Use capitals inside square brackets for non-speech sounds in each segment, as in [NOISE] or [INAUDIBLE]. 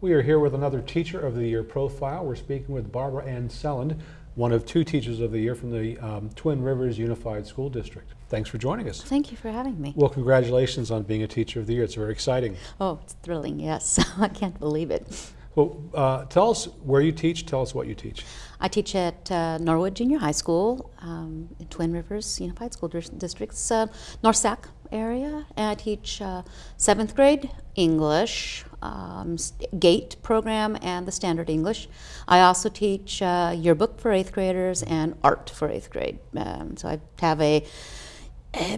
We are here with another Teacher of the Year profile. We're speaking with Barbara Ann Selland, one of two Teachers of the Year from the um, Twin Rivers Unified School District. Thanks for joining us. Thank you for having me. Well, congratulations on being a Teacher of the Year. It's very exciting. Oh, it's thrilling, yes. [LAUGHS] I can't believe it. Well, uh, tell us where you teach. Tell us what you teach. I teach at uh, Norwood Junior High School um, in Twin Rivers Unified School District's uh, North Sac area. And I teach uh, seventh grade English, um, GATE program, and the standard English. I also teach uh, yearbook for eighth graders and art for eighth grade. Um, so I have a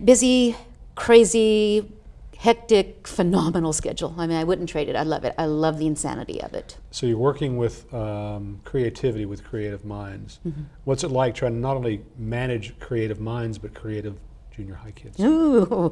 busy, crazy, hectic, phenomenal schedule. I mean, I wouldn't trade it. I love it. I love the insanity of it. So you're working with um, creativity, with creative minds. Mm -hmm. What's it like trying to not only manage creative minds, but creative junior high kids? Ooh,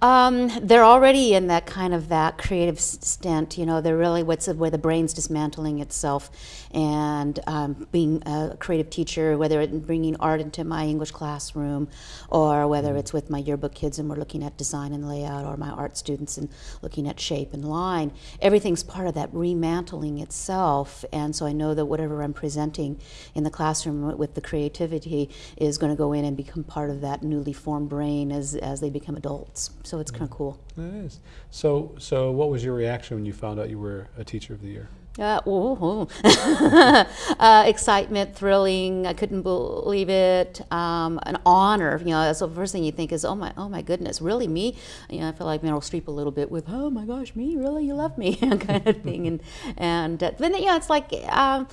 um, they're already in that kind of that creative stint. You know, they're really what's where the brain's dismantling itself, and um, being a creative teacher, whether it's bringing art into my English classroom, or whether mm. it's with my yearbook kids and we're looking at design and layout, or my art students and looking at shape and line. Everything's part of that remantling itself, and so I know that whatever I'm presenting in the classroom with the creativity is going to go in and become part of that newly formed brain as, as they become adults. So it's kind of cool. It is. So, so what was your reaction when you found out you were a Teacher of the Year? Uh, [LAUGHS] uh, excitement, thrilling. I couldn't believe it. Um, an honor. You know, so the first thing you think is, oh my, oh my goodness, really me? You know, I feel like Meryl Streep a little bit with, oh my gosh, me? Really, you love me? [LAUGHS] kind of thing. And and uh, then yeah, it's like. Um,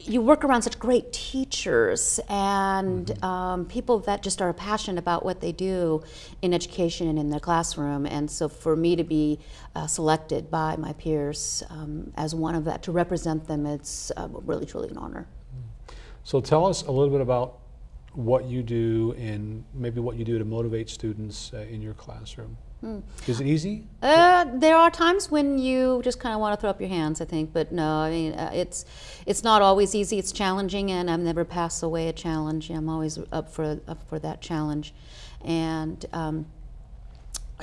you work around such great teachers and mm -hmm. um, people that just are passionate about what they do in education and in their classroom. And so for me to be uh, selected by my peers um, as one of that, to represent them, it's uh, really, truly an honor. So tell us a little bit about what you do and maybe what you do to motivate students uh, in your classroom. Mm. Is it easy? Uh, there are times when you just kind of want to throw up your hands, I think, but no, I mean, uh, it's it's not always easy. It's challenging, and I've never passed away a challenge. I'm always up for up for that challenge, and um,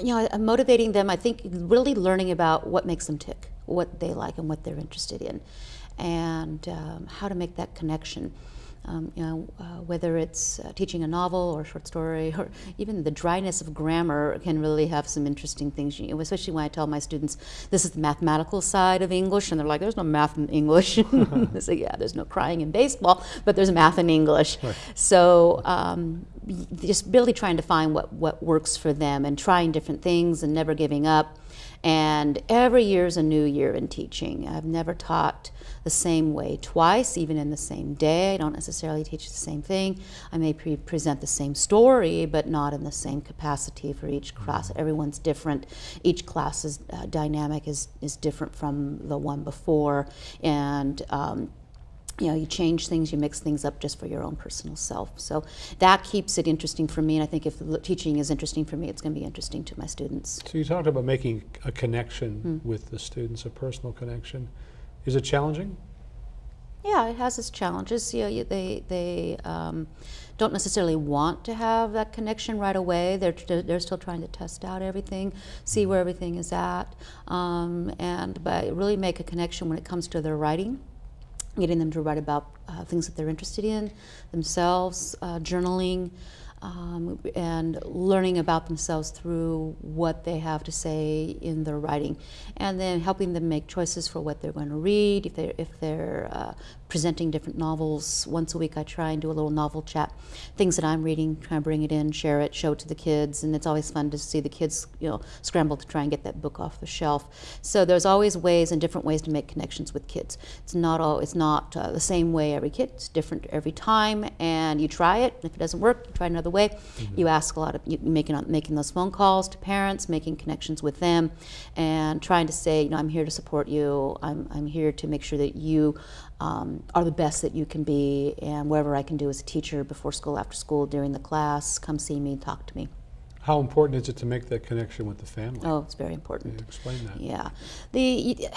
you know, motivating them. I think really learning about what makes them tick, what they like, and what they're interested in, and um, how to make that connection. Um, you know, uh, whether it's uh, teaching a novel or a short story, [LAUGHS] or even the dryness of grammar can really have some interesting things, you know, especially when I tell my students, this is the mathematical side of English, and they're like, there's no math in English. [LAUGHS] I say, yeah, there's no crying in baseball, but there's math in English. Right. So um, just really trying to find what, what works for them and trying different things and never giving up. And every year is a new year in teaching. I've never taught the same way twice, even in the same day. I don't necessarily teach the same thing. I may pre present the same story, but not in the same capacity for each class. Mm-hmm. Everyone's different. Each class's uh, dynamic is, is different from the one before. And um, you know, you change things, you mix things up just for your own personal self. So that keeps it interesting for me, and I think if teaching is interesting for me, it's going to be interesting to my students. So you talked about making a connection hmm. with the students, a personal connection. Is it challenging? Yeah, it has its challenges. You know, they they um, don't necessarily want to have that connection right away. They're they're still trying to test out everything, see where everything is at, um, and but really make a connection when it comes to their writing getting them to write about uh, things that they're interested in themselves, uh, journaling, um, and learning about themselves through what they have to say in their writing, and then helping them make choices for what they're going to read. If they're if they're uh, presenting different novels once a week, I try and do a little novel chat, things that I'm reading, try and bring it in, share it, show it to the kids, and it's always fun to see the kids, you know, scramble to try and get that book off the shelf. So there's always ways and different ways to make connections with kids. It's not all it's not uh, the same way every kid. It's different every time, and you try it. If it doesn't work, you try another way. Mm -hmm. You ask a lot of you making making those phone calls to parents, making connections with them, and trying to say, you know, I'm here to support you. I'm I'm here to make sure that you um, are the best that you can be, and whatever I can do as a teacher before school, after school, during the class, come see me, talk to me. How important is it to make that connection with the family? Oh, it's very important. Yeah, explain that. Yeah, the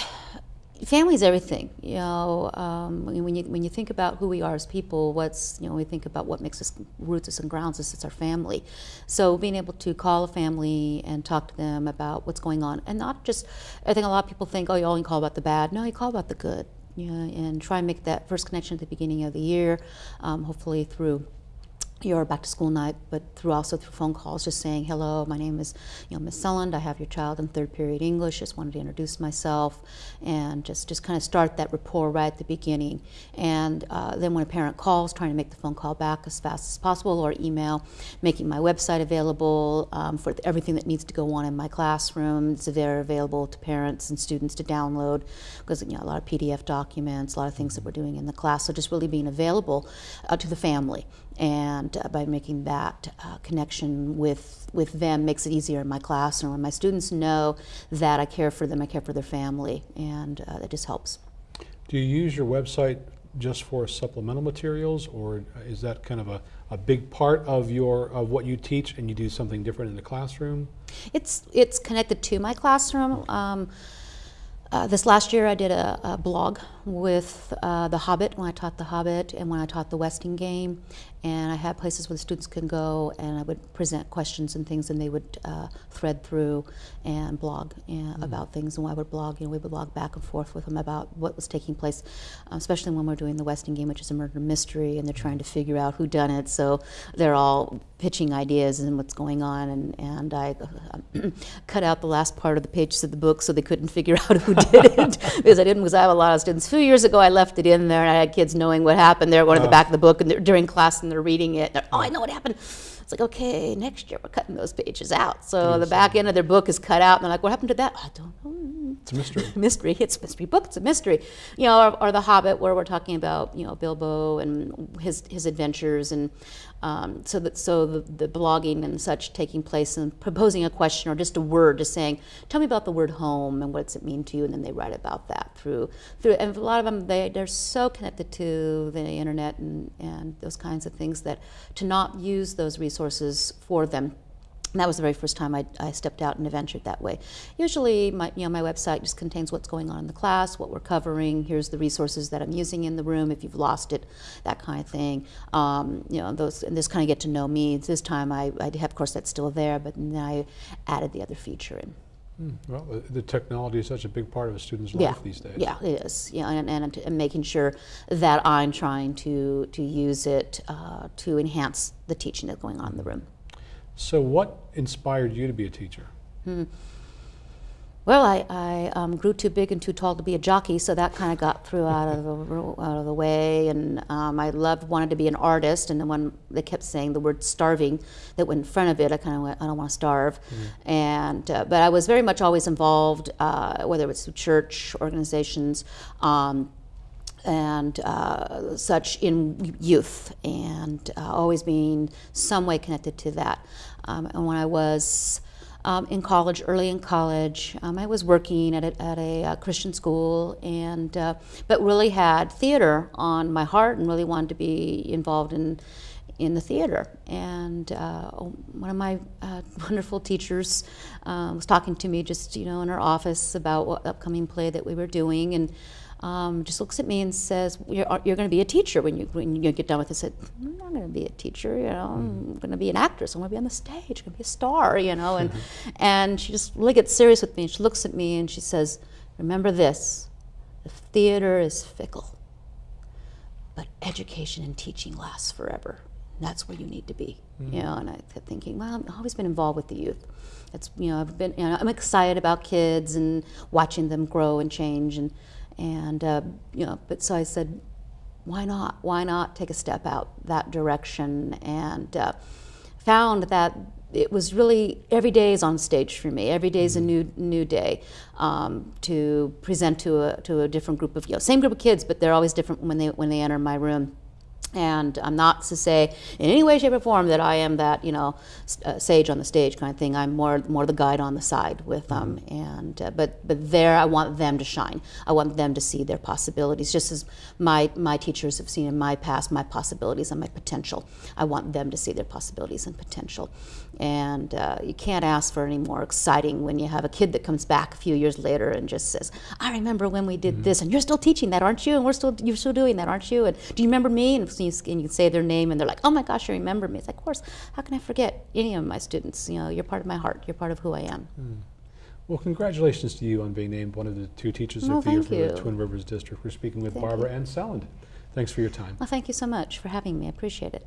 family is everything. You know, um, when when you when you think about who we are as people, what's you know, we think about what makes us roots us and grounds us. It's our family. So being able to call a family and talk to them about what's going on, and not just, I think a lot of people think, oh, you only call about the bad. No, you call about the good. And try and make that first connection at the beginning of the year, um, hopefully through your back to school night, but through also through phone calls, just saying hello. My name is, you know, Miss Selland. I have your child in third period English. Just wanted to introduce myself, and just just kind of start that rapport right at the beginning. And uh, then when a parent calls, trying to make the phone call back as fast as possible, or email, making my website available um, for everything that needs to go on in my classroom. It's there available to parents and students to download because you know a lot of PDF documents, a lot of things that we're doing in the class. So just really being available uh, to the family and uh, by making that uh, connection with with them makes it easier in my classroom. And my students know that I care for them I care for their family and uh, that just helps. Do you use your website just for supplemental materials, or is that kind of a, a big part of your of what you teach, and you do something different in the classroom? it's it's connected to my classroom. Um, uh, this last year I did a, a blog with uh, The Hobbit when I taught The Hobbit and when I taught the Westing game. And I had places where the students could go and I would present questions and things and they would uh, thread through and blog uh, about things. And I would blog, you know, we would blog back and forth with them about what was taking place, especially when we're doing the Westing game, which is a murder mystery, and they're trying to figure out who done it. So they're all pitching ideas and what's going on. And, and I uh, [CLEARS THROAT] cut out the last part of the pages of the book so they couldn't figure [LAUGHS] out who did it [LAUGHS] because I didn't, because I have a lot of students. Few years ago, I left it in there and I had kids knowing what happened. They're going to the Oh. back of the book and they're, during class and they're reading it. They're, oh, I know what happened. It's like, okay, next year we're cutting those pages out. So the back end of their book is cut out and they're like, what happened to that? I don't know It's a mystery. [LAUGHS] mystery. It's mystery book. It's a mystery. You know, or, or The Hobbit, where we're talking about you know Bilbo and his his adventures, and um, so that so the, the blogging and such taking place and proposing a question or just a word, just saying, tell me about the word home and what does it mean to you, and then they write about that through through. And a lot of them they they're so connected to the internet and and those kinds of things that to not use those resources for them that was the very first time I, I stepped out and adventured that way. Usually, my, you know, my website just contains what's going on in the class, what we're covering. Here's the resources that I'm using in the room if you've lost it, that kind of thing. Um, you know, those and this kind of get to know me. This time, I, I have, of course, that's still there, but then I added the other feature in. Hmm, Well, the- the technology is such a big part of a student's Yeah, life these days. yeah, it is. Yeah, and, and, and making sure that I'm trying to to use it uh, to enhance the teaching that's going on in the room. So, what inspired you to be a teacher? Well, I, I um, grew too big and too tall to be a jockey, so that kind of got through out of the [LAUGHS] out of the way. And um, I loved wanted to be an artist, and then when they kept saying the word starving that went in front of it, I kind of went, I don't want to starve. And uh, but I was very much always involved, uh, whether it was through church organizations. Um, and uh, such in youth, and uh, always being some way connected to that. Um, and when I was um, in college, early in college, um, I was working at a, at a uh, Christian school, and uh, but really had theater on my heart, and really wanted to be involved in in the theater. And uh, one of my uh, [LAUGHS] wonderful teachers uh, was talking to me just you know in her office about what upcoming play that we were doing, and um, just looks at me and says, "You're, you're going to be a teacher when you when you get done with this." I said, "I'm not going to be a teacher. You know, I'm going to be an actress. I'm going to be on the stage. I'm going to be a star. You know." And [LAUGHS] and she just really gets serious with me. And she looks at me and she says, "Remember this: the theater is fickle, but education and teaching lasts forever. That's where you need to be." You know, and I kept thinking, well, I've always been involved with the youth. It's you know, I've been you know, I'm excited about kids and watching them grow and change and and uh, you know, but so I said, why not? Why not take a step out that direction? And uh, found that it was really every day is on stage for me. Every day is a new new day um, to present to a to a different group of you know same group of kids, but they're always different when they when they enter my room. And I'm not to say in any way, shape, or form that I am that you know uh, sage on the stage kind of thing. I'm more more the guide on the side with them. And uh, but but there, I want them to shine. I want them to see their possibilities, just as my my teachers have seen in my past my possibilities and my potential. I want them to see their possibilities and potential. And uh, you can't ask for any more exciting when you have a kid that comes back a few years later and just says, "I remember when we did this, and you're still teaching that, aren't you? And we're still you're still doing that, aren't you? And do you remember me?" And so you, and you say their name, and they're like, "Oh my gosh, you remember me!" It's like, of course. How can I forget any of my students? You know, you're part of my heart. You're part of who I am. Hmm. Well, congratulations to you on being named one of the two teachers Oh, of the year for the. Twin Rivers District. We're speaking with Thank Barbara you. Ann Selland. Thanks for your time. Well, thank you so much for having me. I appreciate it.